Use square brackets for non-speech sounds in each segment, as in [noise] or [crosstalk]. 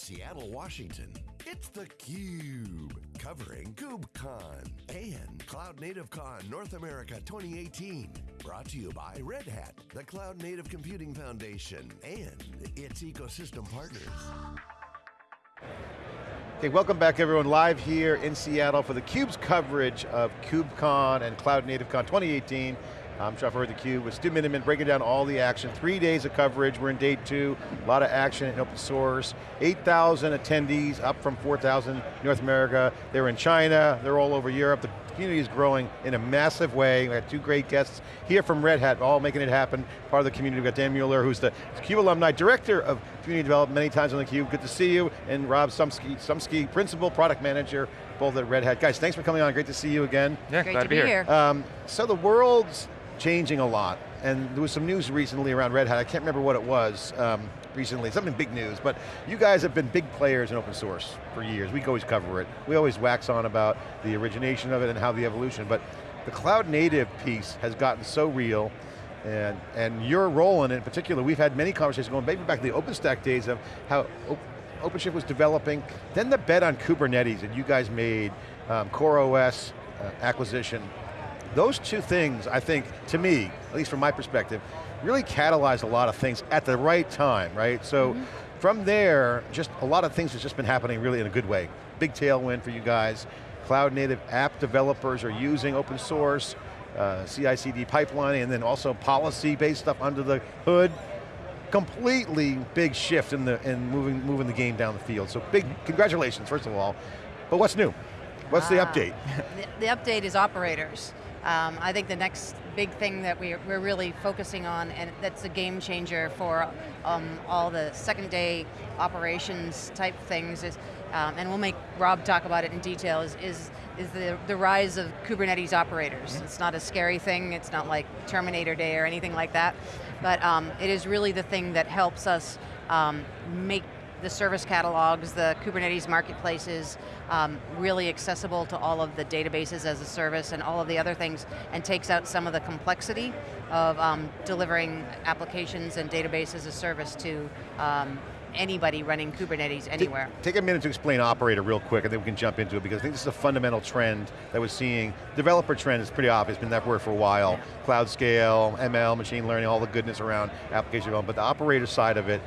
Seattle, Washington, it's theCUBE, covering KubeCon and Cloud Native Con North America 2018. Brought to you by Red Hat, the Cloud Native Computing Foundation, and its ecosystem partners. Okay, welcome back everyone, live here in Seattle for theCUBE's coverage of KubeCon and Cloud Native Con 2018. I'm Jeff Hurd, theCUBE with Stu Miniman breaking down all the action. Three days of coverage, we're in day two, a lot of action in open source. 8,000 attendees, up from 4,000 North America. They're in China, they're all over Europe. The community is growing in a massive way. We had two great guests here from Red Hat, all making it happen. Part of the community, we've got Diane Mueller, who's the CUBE alumni, director of community development many times on theCUBE. Good to see you. And Rob Szumski, Szumski principal product manager, both at Red Hat. Guys, thanks for coming on, great to see you again. Yeah, Great glad to be be here. here. Um, so the world's changing a lot, and there was some news recently around Red Hat, I can't remember what it was um, recently, something big news, but you guys have been big players in open source for years. We always cover it. We always wax on about the origination of it and how the evolution, but the cloud native piece has gotten so real, and, and your role in it in particular, we've had many conversations going maybe back to the OpenStack days of how OpenShift was developing, then the bet on Kubernetes that you guys made, um, CoreOS uh, acquisition, those two things, I think, to me, at least from my perspective, really catalyzed a lot of things at the right time, right? So from there, just a lot of things has just been happening really in a good way. Big tailwind for you guys. Cloud native app developers are using open source, uh, CI/CD pipelining, and then also policy-based stuff under the hood. Completely big shift in the in moving moving the game down the field. So big congratulations, first of all. But what's new? What's the Ah. update? [laughs] The, the update is operators. Um, I think the next big thing that we're, we're really focusing on, and that's a game changer for um, all the second day operations type things, is, um, and we'll make Rob talk about it in detail, is, is, is the, the rise of Kubernetes operators. It's not a scary thing, it's not like Terminator Day or anything like that, but um, it is really the thing that helps us um, make the service catalogs, the Kubernetes marketplaces, um, really accessible to all of the databases as a service and all of the other things, and takes out some of the complexity of um, delivering applications and database as a service to um, anybody running Kubernetes anywhere. Take a minute to explain operator real quick and then we can jump into it because I think this is a fundamental trend that we're seeing. Developer trend is pretty obvious, been that word for a while. Cloud scale, ML, machine learning, all the goodness around application development, but the operator side of it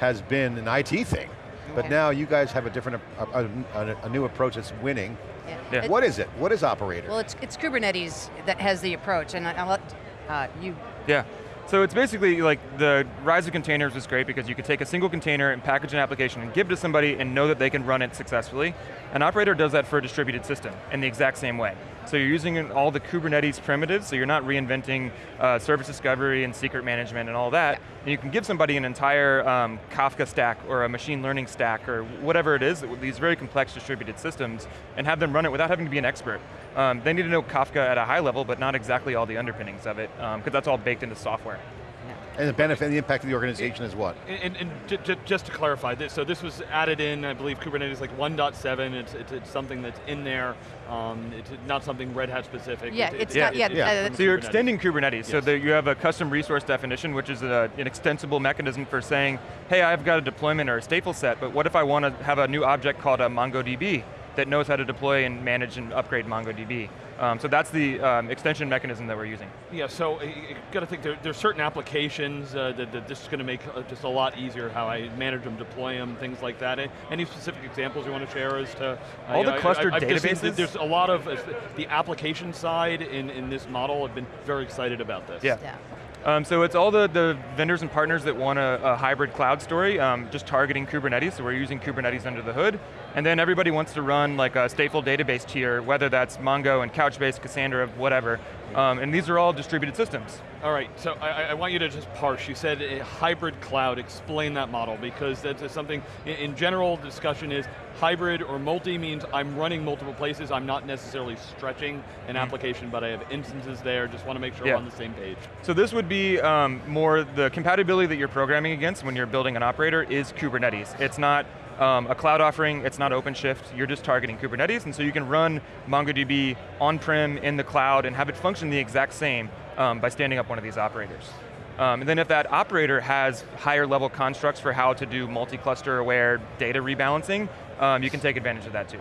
has been an IT thing. But Yeah. now you guys have a different, a, a, a- a new approach that's winning. Yeah. Yeah. What is it? What is operator? Well, it's, it's Kubernetes that has the approach, and I- I'll let uh, you Yeah. So it's basically like the rise of containers was great because you could take a single container and package an application and give it to somebody and know that they can run it successfully. An operator does that for a distributed system in the exact same way. So you're using all the Kubernetes primitives, so you're not reinventing uh, service discovery and secret management and all that. And you can give somebody an entire um, Kafka stack or a machine learning stack or whatever it is, these very complex distributed systems, and have them run it without having to be an expert. Um, they need to know Kafka at a high level, but not exactly all the underpinnings of it, because that's all baked into software. And the benefit and the impact of the organization is what? And, and j- j- just to clarify, this, so this was added in, I believe Kubernetes like 1.7, it's, it's, it's something that's in there, um, it's not something Red Hat specific. Yeah, It- it's Yeah. not yet. Yeah. uh, So you're Kubernetes. extending Kubernetes, so that you have a custom resource definition, which is a, an extensible mechanism for saying, hey, I've got a deployment or a stateful set, but what if I want to have a new object called a MongoDB that knows how to deploy and manage and upgrade MongoDB? Um, so that's the um, extension mechanism that we're using. Yeah, so uh, you got to think there, there's certain applications uh, that, that this is going to make uh, just a lot easier how I manage them, deploy them, things like that. Any- Any specific examples you want to share as to? uh, All the know, I- clustered I, I've seen databases? There's a lot of, uh, the application side in, in this model I've been very excited about this. Yeah. yeah. Um, so it's all the, the vendors and partners that want a, a hybrid cloud story, um, just targeting Kubernetes, so we're using Kubernetes under the hood. And then everybody wants to run like a stateful database tier, whether that's Mongo and Couchbase, Cassandra, whatever. Um, and these are all distributed systems. All right, so I, I want you to just parse. You said a hybrid cloud. Explain that model because that's something. In, general, discussion is hybrid or multi means I'm running multiple places. I'm not necessarily stretching an application, but I have instances there. Just want to make sure Yeah. we're on the same page. So this would be um, more the compatibility that you're programming against when you're building an operator is Kubernetes. It's not um, a cloud offering, it's not OpenShift, you're just targeting Kubernetes, and so you can run MongoDB on-prem in the cloud and have it function the exact same um, by standing up one of these operators. Um, and then if that operator has higher level constructs for how to do multi-cluster aware data rebalancing, um, you can take advantage of that too.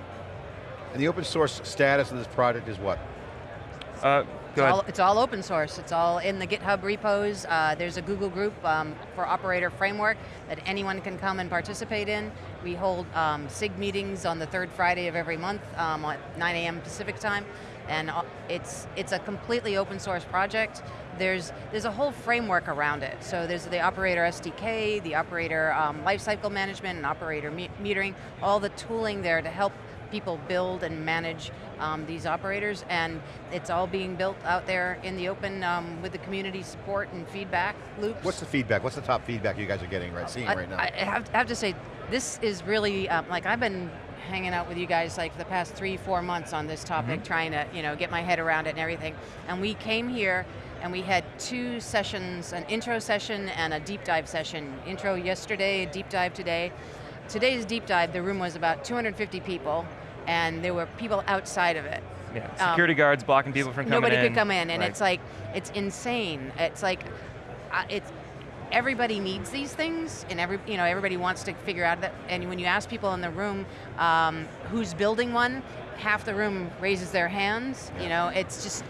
And the open source status of this project is what? Uh, It's all, it's all, open source. It's all in the GitHub repos. Uh, there's a Google group um, for operator framework that anyone can come and participate in. We hold um, SIG meetings on the third Friday of every month um, at 9 a.m. Pacific time. And uh, it's, it's a completely open source project. There's, there's a whole framework around it. So there's the operator SDK, the operator um, lifecycle management, and operator me metering, all the tooling there to help people build and manage um, these operators, and it's all being built out there in the open um, with the community support and feedback loops. What's the feedback? What's the top feedback you guys are getting, right, seeing I, right now? I have, I have to say, this is really, um, like I've been hanging out with you guys like the past three, four months on this topic, mm -hmm. trying to you know get my head around it and everything. And we came here and we had two sessions, an intro session and a deep dive session. Intro yesterday, deep dive today. Today's deep dive, the room was about 250 people, and there were people outside of it. Yeah, um, security um, guards blocking people from coming nobody in. Nobody could come in, and right. it's like, it's insane. It's like, uh, it's, everybody needs these things, and every, you know, everybody wants to figure out that, and when you ask people in the room um, who's building one, half the room raises their hands, yeah. you know, it's just,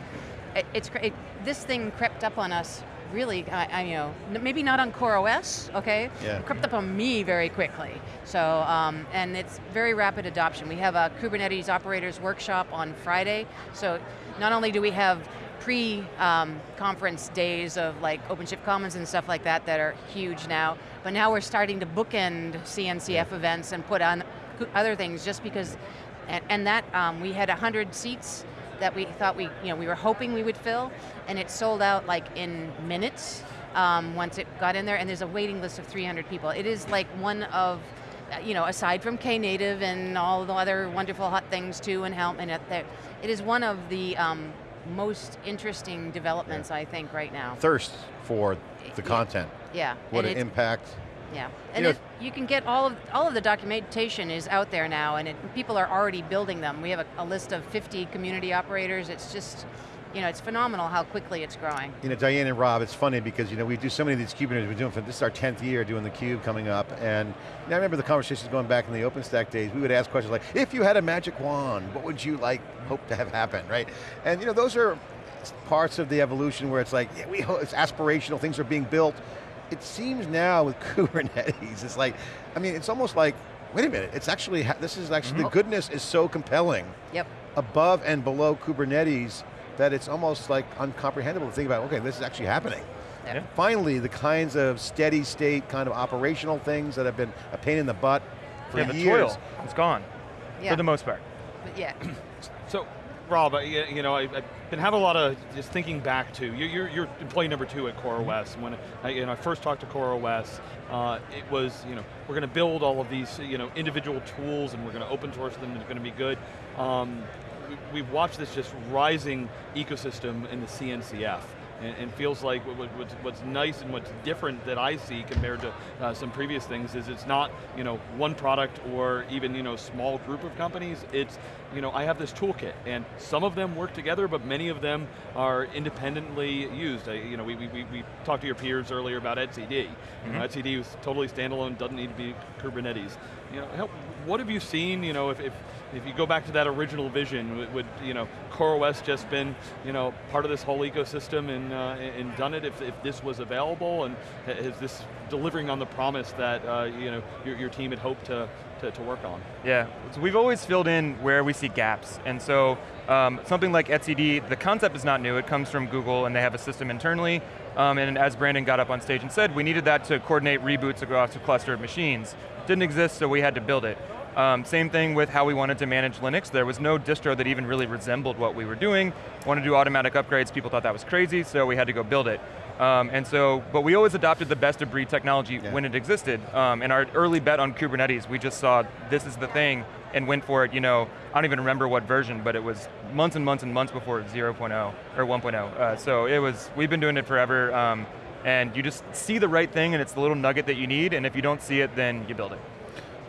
it, it's, it, this thing crept up on us really, I, I, you know, maybe not on CoreOS, okay? Yeah. It crept up on me very quickly. So, um, and it's very rapid adoption. We have a Kubernetes operators workshop on Friday. So not only do we have pre-conference um, days of like OpenShift Commons and stuff like that that are huge now, but now we're starting to bookend CNCF events and put on other things just because, and, and that, um, we had 100 seats that we thought we, you know, we were hoping we would fill, and it sold out like in minutes um, once it got in there, and there's a waiting list of 300 people. It is like one of, uh, you know, aside from Knative and all the other wonderful hot things too, and Helm, and it, it is one of the um, most interesting developments, yeah. I think, right now. Thirst for the content. Yeah. What an impact yeah, and you, know, you can get all of all of the documentation is out there now, and it, people are already building them. We have a, a, list of 50 community operators. It's just, you know, it's phenomenal how quickly it's growing. You know, Diane and Rob, it's funny because you know we do so many of these Kubernetes. We're doing for this is our 10th year doing the Cube coming up, and you know, I remember the conversations going back in the OpenStack days. We would ask questions like, if you had a magic wand, what would you like hope to have happen, right? And you know, those are parts of the evolution where it's like, yeah, we it's aspirational. Things are being built it seems now with [laughs] Kubernetes, it's like, I mean, it's almost like, wait a minute, it's actually, this is actually, mm -hmm. the mm-hmm. goodness is so compelling. Yep. Above and below Kubernetes that it's almost like uncomprehendable to think about, okay, this is actually happening. Yeah. Finally, the kinds of steady state kind of operational things that have been a pain in the butt for yeah, years. the toil, it's gone, yeah. for the most part. But yeah. [clears throat] so Rob, you know, I, have been having a lot of just thinking back to, you're, you're employee number two at CoreOS. When I, you know, I first talked to CoreOS, uh, it was, you know, we're going to build all of these, you know, individual tools and we're going to open source them and it's going to be good. Um, we, we've watched this just rising ecosystem in the CNCF and, and feels like what, what's, what's, nice and what's different that I see compared to uh, some previous things is it's not you know one product or even you know small group of companies. It's you know I have this toolkit and some of them work together, but many of them are independently used. I, you know we, we, we talked to your peers earlier about etcd. Mm -hmm. you know, mm-hmm. etcd was totally standalone, doesn't need to be Kubernetes. You know, help, what have you seen? You know, if, if if you go back to that original vision, would, would you know, CoreOS just been you know, part of this whole ecosystem and, uh, and done it if, if this was available and is this delivering on the promise that uh, you know, your, your team had hoped to, to, to, work on? Yeah, so we've always filled in where we see gaps and so um, something like etcd, the concept is not new, it comes from Google and they have a system internally um, and as Brandon got up on stage and said, we needed that to coordinate reboots across a cluster of machines. Didn't exist, so we had to build it. Um, same thing with how we wanted to manage Linux. There was no distro that even really resembled what we were doing. Wanted to do automatic upgrades, people thought that was crazy, so we had to go build it. Um, and so, but we always adopted the best of breed technology yeah. when it existed. Um, and our early bet on Kubernetes, we just saw this is the thing and went for it, you know, I don't even remember what version, but it was months and months and months before 0.0 or 1.0. Uh, so it was, we've been doing it forever. Um, and you just see the right thing and it's the little nugget that you need, and if you don't see it, then you build it.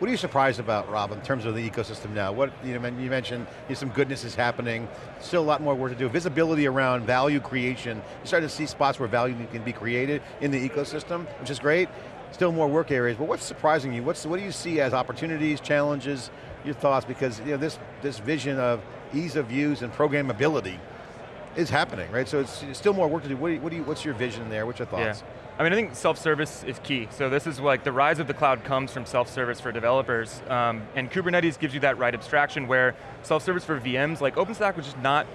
What are you surprised about, Rob, in terms of the ecosystem now? What you, know, you mentioned you know, some goodness is happening, still a lot more work to do. Visibility around value creation. You start to see spots where value can be created in the ecosystem, which is great. Still more work areas, but what's surprising you? What's, what do you see as opportunities, challenges, your thoughts? Because you know, this, this vision of ease of use and programmability is happening, right? So it's still more work to do. What do you, what do you, what's your vision there? What's your thoughts? Yeah. I mean, I think self-service is key. So this is like the rise of the cloud comes from self-service for developers. Um, and Kubernetes gives you that right abstraction where self-service for VMs, like OpenStack was just not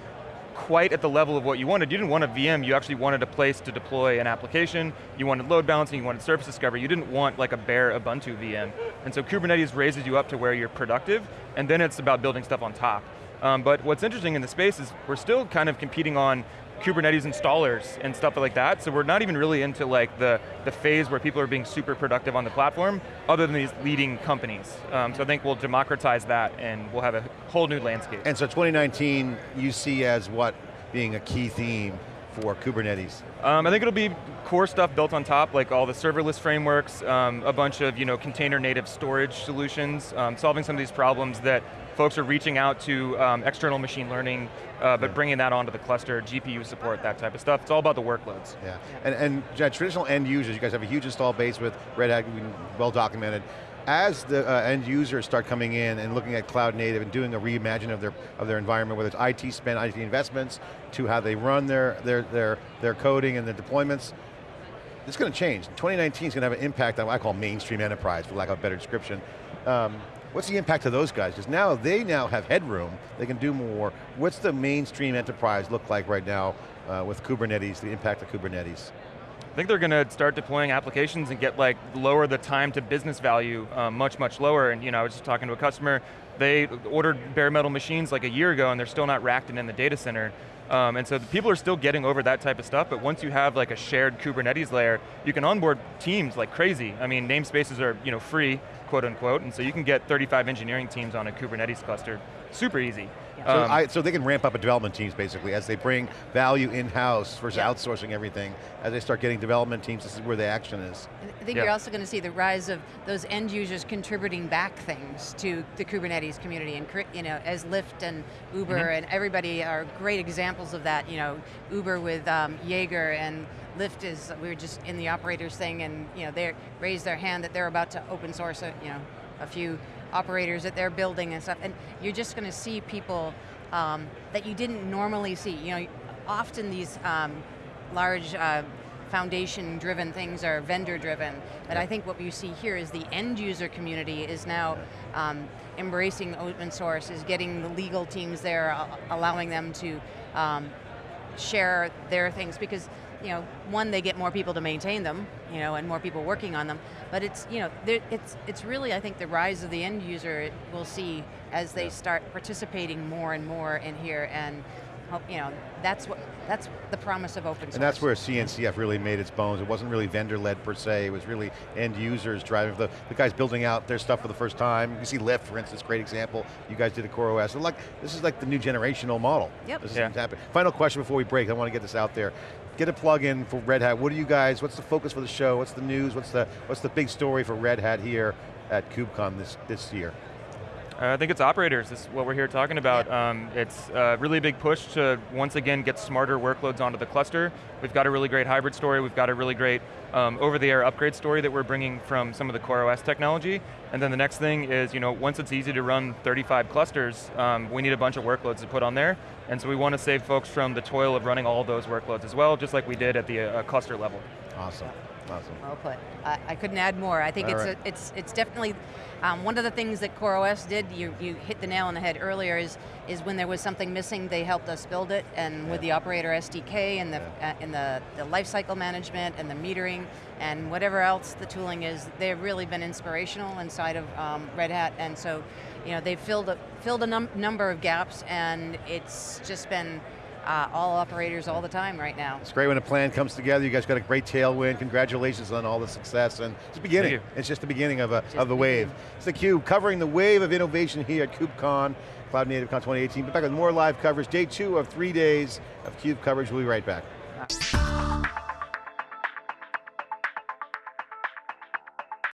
quite at the level of what you wanted. You didn't want a VM, you actually wanted a place to deploy an application, you wanted load balancing, you wanted service discovery, you didn't want like a bare Ubuntu VM. And so Kubernetes raises you up to where you're productive, and then it's about building stuff on top. Um, but what's interesting in the space is we're still kind of competing on Kubernetes installers and stuff like that, so we're not even really into like the, the phase where people are being super productive on the platform, other than these leading companies. Um, so I think we'll democratize that and we'll have a whole new landscape. And so 2019 you see as what being a key theme for Kubernetes? Um, I think it'll be core stuff built on top, like all the serverless frameworks, um, a bunch of you know, container native storage solutions, um, solving some of these problems that folks are reaching out to um, external machine learning, uh, but yeah. bringing that onto the cluster, GPU support, that type of stuff. It's all about the workloads. Yeah, and, and yeah, traditional end users, you guys have a huge install base with Red Hat, well documented. As the uh, end users start coming in and looking at cloud native and doing a reimagine of their of their environment, whether it's IT spend, IT investments, to how they run their their their their coding and their deployments, it's going to change. 2019 is going to have an impact on what I call mainstream enterprise, for lack of a better description. Um, What's the impact of those guys? Because now they now have headroom, they can do more. What's the mainstream enterprise look like right now uh, with Kubernetes, the impact of Kubernetes? I think they're going to start deploying applications and get like lower the time to business value um, much, much lower. And you know, I was just talking to a customer, they ordered bare metal machines like a year ago and they're still not racked and in the data center. Um, and so people are still getting over that type of stuff, but once you have like a shared Kubernetes layer, you can onboard teams like crazy. I mean, namespaces are you know free, quote unquote, and so you can get 35 engineering teams on a Kubernetes cluster, super easy. So, um, I, so, they can ramp up a development teams basically as they bring value in-house versus yeah. outsourcing everything. As they start getting development teams, this is where the action is. I think yeah. you're also going to see the rise of those end users contributing back things to the Kubernetes community, and you know, as Lyft and Uber mm -hmm. and everybody are great examples of that. You know, Uber with um, Jaeger and Lyft is, we were just in the operators thing and you know, they raised their hand that they're about to open source a, you know, a few operators that they're building and stuff, and you're just going to see people um, that you didn't normally see. You know, often these um, large uh, foundation driven things are vendor driven, but I think what you see here is the end user community is now um, embracing open source, is getting the legal teams there, uh, allowing them to um, share their things because you know, one, they get more people to maintain them, you know, and more people working on them. But it's, you know, it's it's really, I think, the rise of the end user we'll see as they start participating more and more in here, and you know, that's what that's the promise of open source. And that's where CNCF really made its bones. It wasn't really vendor-led per se, it was really end users driving, the, the guys building out their stuff for the first time. You see Lyft, for instance, great example. You guys did a CoreOS. So like, this is like the new generational model. Yep. This yeah. is happening. Final question before we break, I want to get this out there get a plug in for Red Hat. What are you guys, what's the focus for the show? What's the news? What's the, what's the big story for Red Hat here at KubeCon this, this year? Uh, I think it's operators, this is what we're here talking about. Um, it's a really big push to, once again, get smarter workloads onto the cluster. We've got a really great hybrid story, we've got a really great um, over-the-air upgrade story that we're bringing from some of the CoreOS technology. And then the next thing is, you know, once it's easy to run 35 clusters, um, we need a bunch of workloads to put on there. And so we want to save folks from the toil of running all those workloads as well, just like we did at the uh, cluster level. Awesome. Awesome. Well put. I, I couldn't add more. I think it's right. a, it's it's definitely um, one of the things that CoreOS did. You you hit the nail on the head earlier. Is is when there was something missing, they helped us build it, and yeah. with the operator SDK and the yeah. uh, and the the lifecycle management and the metering and whatever else the tooling is, they've really been inspirational inside of um, Red Hat, and so you know they've filled a filled a num number of gaps, and it's just been uh, all operators all the time right now. It's great when a plan comes together. You guys got a great tailwind. Congratulations on all the success. And it's the beginning. It's just the beginning of, a, of the wave. It's theCUBE covering the wave of innovation here at KubeCon, Cloud Native Con 2018. Be back with more live coverage. Day two of three days of CUBE coverage. We'll be right back.